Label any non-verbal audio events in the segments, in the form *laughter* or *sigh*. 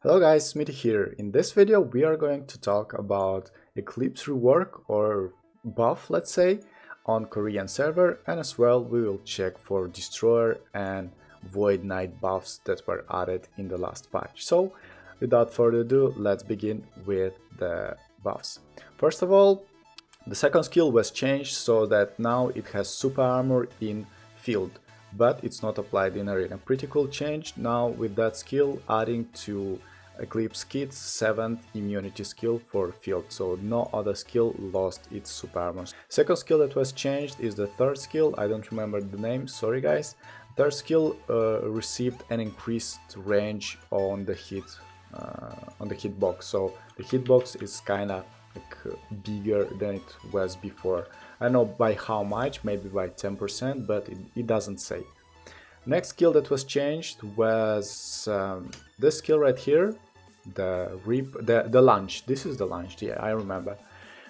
Hello guys, Smitty here. In this video we are going to talk about Eclipse rework or buff let's say on Korean server and as well we will check for Destroyer and Void Knight buffs that were added in the last patch. So without further ado let's begin with the buffs. First of all the second skill was changed so that now it has super armor in field but it's not applied in arena. Pretty cool change now with that skill adding to Eclipse Kit's 7th immunity skill for field, so no other skill lost its super. Second skill that was changed is the third skill, I don't remember the name, sorry guys. Third skill uh, received an increased range on the hit uh, on the hitbox, so the hitbox is kinda like bigger than it was before. I know by how much, maybe by 10%, but it, it doesn't say. Next skill that was changed was um, this skill right here, the rip, the, the lunge. This is the lunge, yeah, I remember.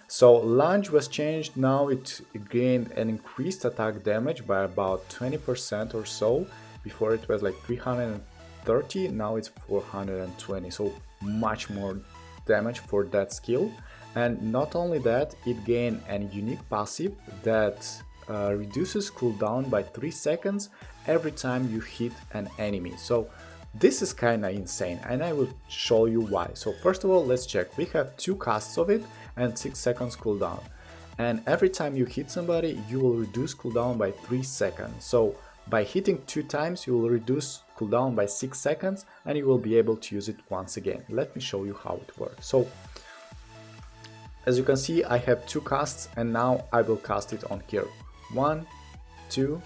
So lunge was changed, now it gained an increased attack damage by about 20% or so. Before it was like 330, now it's 420, so much more damage for that skill. And not only that, it gained a unique passive that uh, reduces cooldown by 3 seconds every time you hit an enemy. So this is kinda insane and I will show you why. So first of all, let's check. We have two casts of it and 6 seconds cooldown. And every time you hit somebody, you will reduce cooldown by 3 seconds. So by hitting two times, you will reduce cooldown by 6 seconds and you will be able to use it once again. Let me show you how it works. So as you can see, I have two casts and now I will cast it on here. One, two,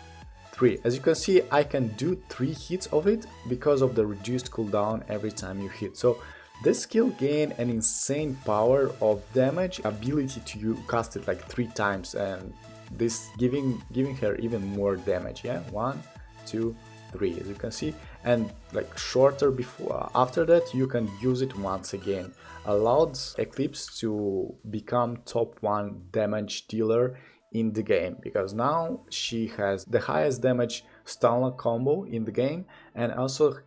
three. As you can see, I can do three hits of it because of the reduced cooldown every time you hit. So this skill gain an insane power of damage, ability to cast it like three times and this giving giving her even more damage. Yeah, one, two, three, as you can see. And like shorter before after that, you can use it once again. Allowed Eclipse to become top one damage dealer in the game because now she has the highest damage stun combo in the game and also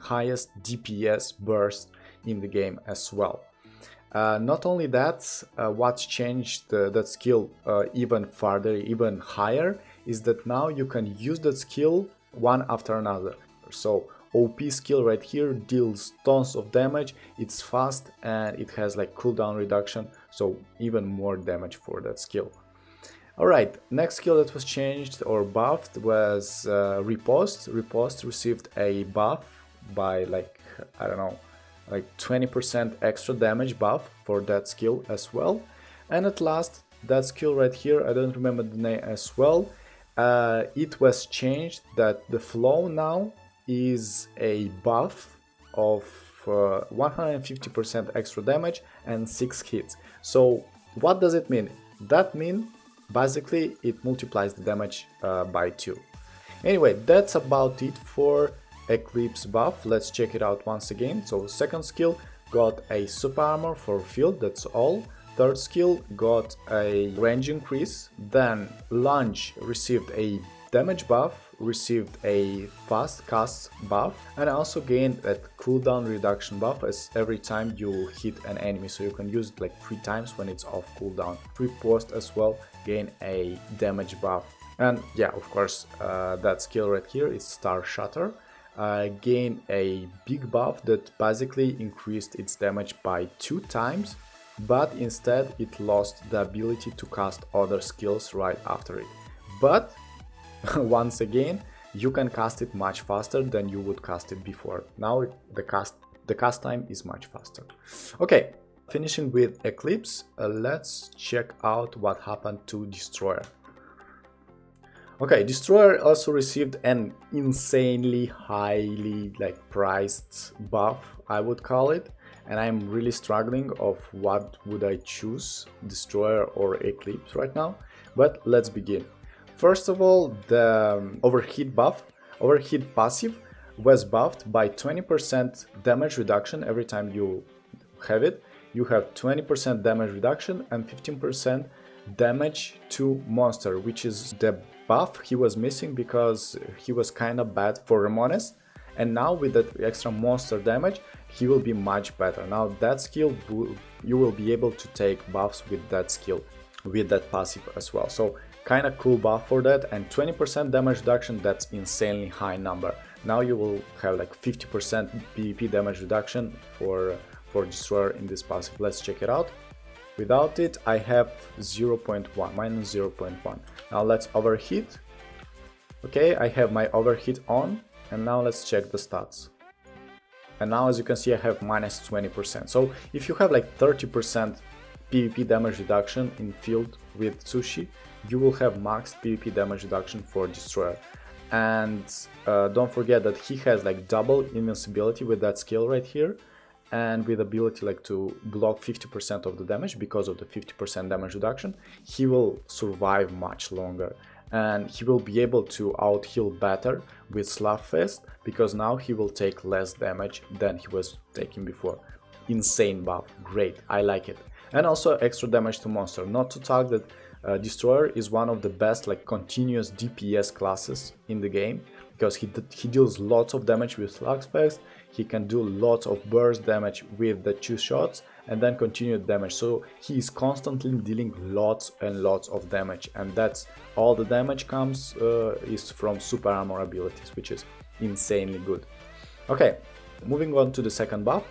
highest DPS burst in the game as well. Uh, not only that, uh, what's changed uh, that skill uh, even further, even higher, is that now you can use that skill one after another. So OP skill right here deals tons of damage, it's fast and it has like cooldown reduction, so even more damage for that skill. Alright, next skill that was changed or buffed was uh, Riposte. Riposte received a buff by like, I don't know, like 20% extra damage buff for that skill as well. And at last, that skill right here, I don't remember the name as well, uh, it was changed that the flow now is a buff of 150% uh, extra damage and 6 hits. So what does it mean? That means Basically, it multiplies the damage uh, by 2. Anyway, that's about it for Eclipse buff. Let's check it out once again. So second skill got a super armor for field, that's all. Third skill got a range increase. Then lunge received a damage buff received a fast cast buff and also gained that cooldown reduction buff as every time you hit an enemy so you can use it like three times when it's off cooldown. Riposte as well gain a damage buff and yeah of course uh, that skill right here is Star Shatter uh, gain a big buff that basically increased its damage by two times but instead it lost the ability to cast other skills right after it. But *laughs* once again, you can cast it much faster than you would cast it before. Now the cast the cast time is much faster. Okay, finishing with Eclipse, uh, let's check out what happened to Destroyer. Okay, Destroyer also received an insanely highly like priced buff, I would call it, and I'm really struggling of what would I choose, Destroyer or Eclipse right now, but let's begin. First of all, the um, overheat buff, overheat passive was buffed by 20% damage reduction every time you have it. You have 20% damage reduction and 15% damage to monster, which is the buff he was missing because he was kind of bad for Ramones. and now with that extra monster damage he will be much better now that skill you will be able to take buffs with that skill with that passive as well so kind of cool buff for that and 20% damage reduction that's insanely high number. Now you will have like 50% PvP damage reduction for for destroyer in this passive let's check it out. Without it I have 0.1 minus 0.1 now let's overheat. Okay I have my overheat on and now let's check the stats. And now as you can see I have minus 20% so if you have like 30% PvP damage reduction in field with Sushi you will have max PvP damage reduction for Destroyer. And uh, don't forget that he has like double invincibility with that skill right here and with ability like to block 50% of the damage because of the 50% damage reduction he will survive much longer. And he will be able to out heal better with Slugfest because now he will take less damage than he was taking before. Insane buff. Great. I like it and also extra damage to monster. Not to talk that uh, Destroyer is one of the best like continuous DPS classes in the game because he, he deals lots of damage with slugfest, he can do lots of burst damage with the two shots and then continued damage. So he is constantly dealing lots and lots of damage and that's all the damage comes uh, is from super armor abilities which is insanely good. Okay moving on to the second buff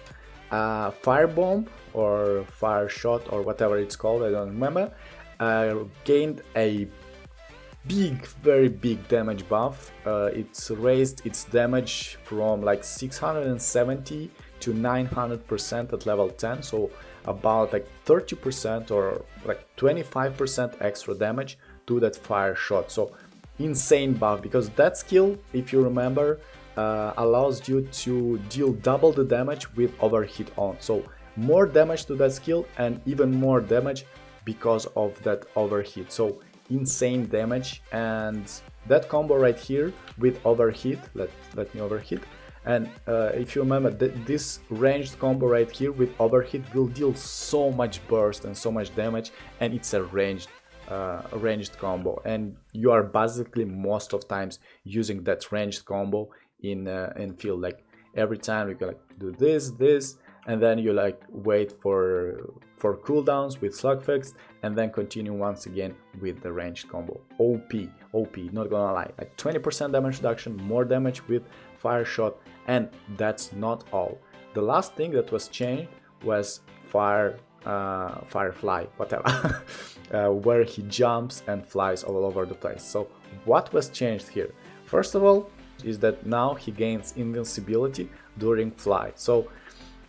fire bomb or fire shot or whatever it's called I don't remember uh, gained a big very big damage buff. Uh, it's raised its damage from like 670 to 900% at level 10 so about like 30% or like 25% extra damage to that fire shot. So insane buff because that skill if you remember uh, allows you to deal double the damage with overheat on. So more damage to that skill and even more damage because of that overheat. So insane damage. And that combo right here with overheat let let me overheat. And uh, if you remember th this ranged combo right here with overheat will deal so much burst and so much damage and it's a ranged uh, ranged combo. And you are basically most of times using that ranged combo in uh, in field like every time you can like do this this and then you like wait for for cooldowns with slugfest and then continue once again with the ranged combo. Op op not gonna lie like 20 percent damage reduction more damage with fire shot and that's not all. The last thing that was changed was fire uh, firefly whatever *laughs* uh, where he jumps and flies all over the place. So what was changed here? First of all is that now he gains invincibility during flight so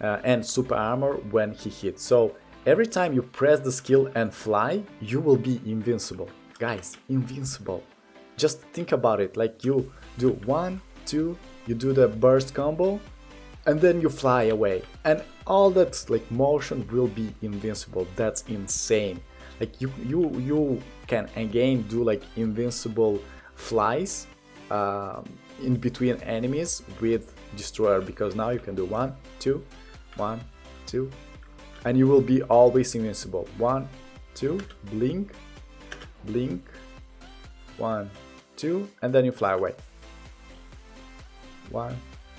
uh, and super armor when he hits. So every time you press the skill and fly, you will be invincible. Guys, invincible. Just think about it, like you do one, two, you do the burst combo, and then you fly away. And all that like motion will be invincible. That's insane. Like you you you can again do like invincible flies um, in between enemies with destroyer because now you can do one, two, one, two, and you will be always invincible. One, two, blink, blink, one, two, and then you fly away. One,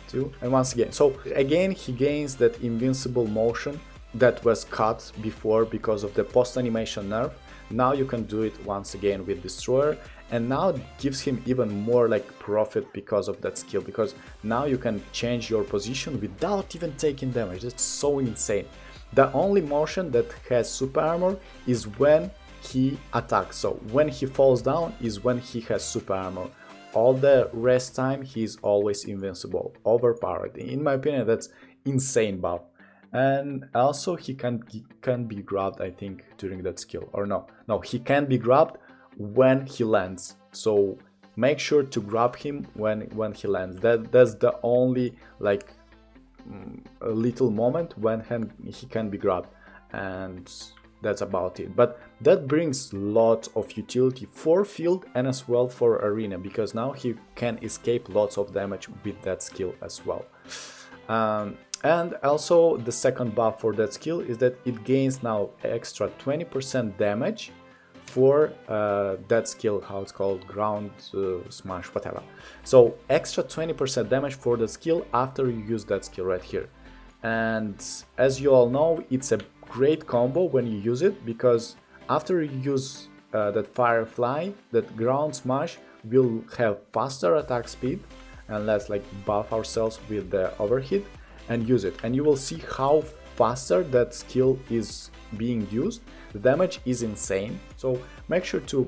two, and once again. So again, he gains that invincible motion that was cut before because of the post animation nerf. Now you can do it once again with Destroyer and now it gives him even more like profit because of that skill because now you can change your position without even taking damage. That's so insane. The only motion that has super armor is when he attacks. So when he falls down is when he has super armor. All the rest time he's always invincible overpowered. In my opinion that's insane buff and also he can he can be grabbed i think during that skill or no no he can be grabbed when he lands. So make sure to grab him when when he lands. That that's the only like mm, little moment when he can be grabbed. And that's about it. But that brings lots of utility for field and as well for arena because now he can escape lots of damage with that skill as well. Um, and also the second buff for that skill is that it gains now extra 20% damage for uh, that skill, how it's called, ground uh, smash, whatever. So extra 20% damage for the skill after you use that skill right here. And as you all know, it's a great combo when you use it because after you use uh, that Firefly, that ground smash will have faster attack speed and let's like buff ourselves with the overheat and use it. And you will see how faster that skill is being used. The damage is insane. So make sure to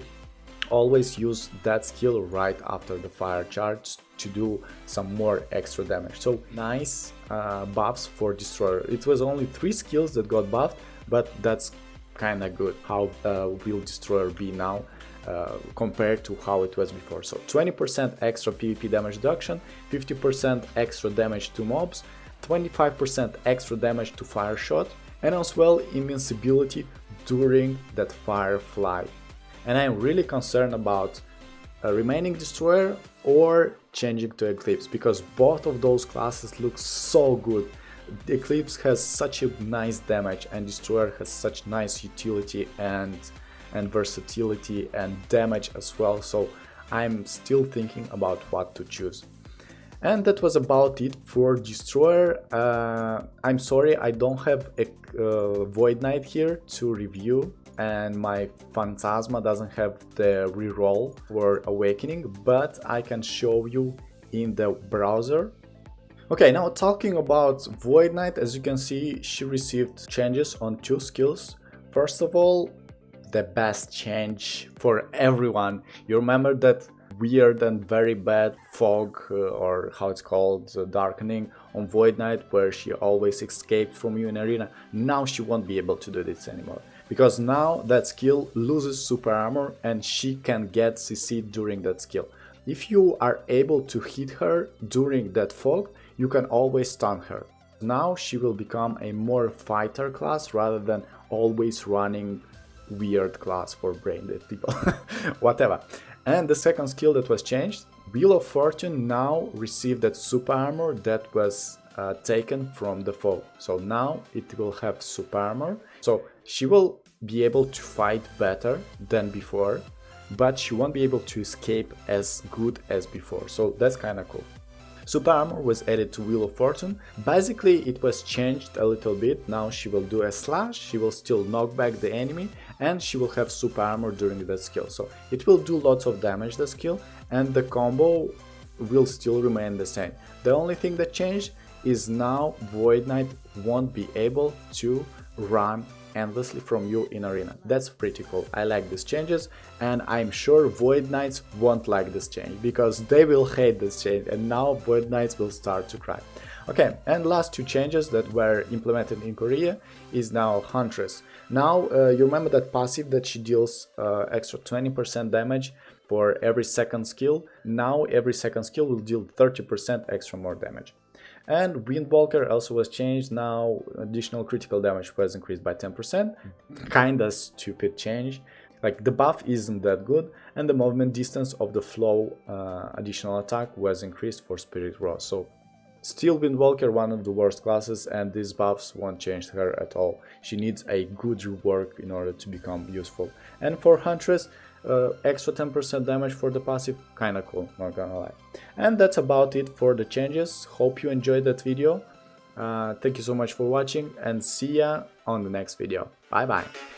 always use that skill right after the fire charge to do some more extra damage. So nice uh, buffs for destroyer. It was only three skills that got buffed but that's kind of good how uh, will destroyer be now uh, compared to how it was before. So 20% extra PvP damage reduction, 50% extra damage to mobs, 25% extra damage to fire shot, and as well invincibility during that firefly. And I'm really concerned about a remaining destroyer or changing to eclipse because both of those classes look so good the eclipse has such a nice damage and destroyer has such nice utility and and versatility and damage as well so I'm still thinking about what to choose. And that was about it for Destroyer. Uh, I'm sorry I don't have a uh, Void Knight here to review and my Phantasma doesn't have the reroll for Awakening, but I can show you in the browser. Okay, now talking about Void Knight, as you can see, she received changes on two skills. First of all, the best change for everyone. You remember that weird and very bad fog uh, or how it's called uh, darkening on Void Knight where she always escaped from you in arena. Now she won't be able to do this anymore because now that skill loses super armor and she can get CC during that skill. If you are able to hit her during that fog, you can always stun her. Now she will become a more fighter class rather than always running weird class for brain dead people, *laughs* whatever. And the second skill that was changed, Wheel of Fortune now received that super armor that was uh, taken from the foe. So now it will have super armor. So she will be able to fight better than before, but she won't be able to escape as good as before. So that's kind of cool. Super Armor was added to Wheel of Fortune. Basically, it was changed a little bit. Now she will do a slash, she will still knock back the enemy, and she will have Super Armor during that skill. So it will do lots of damage, the skill, and the combo will still remain the same. The only thing that changed is now Void Knight won't be able to run endlessly from you in arena. That's pretty cool. I like these changes and I'm sure Void Knights won't like this change because they will hate this change and now Void Knights will start to cry. Okay, and last two changes that were implemented in Korea is now Huntress. Now, uh, you remember that passive that she deals uh, extra 20% damage for every second skill. Now every second skill will deal 30% extra more damage. And Windwalker also was changed, now additional critical damage was increased by 10%, kinda stupid change. Like the buff isn't that good and the movement distance of the flow uh, additional attack was increased for Spirit Rose. So still Windwalker one of the worst classes and these buffs won't change her at all. She needs a good rework in order to become useful. And for Huntress, uh, extra 10% damage for the passive, kinda cool, not gonna lie. And that's about it for the changes, hope you enjoyed that video. Uh, thank you so much for watching and see ya on the next video. Bye bye!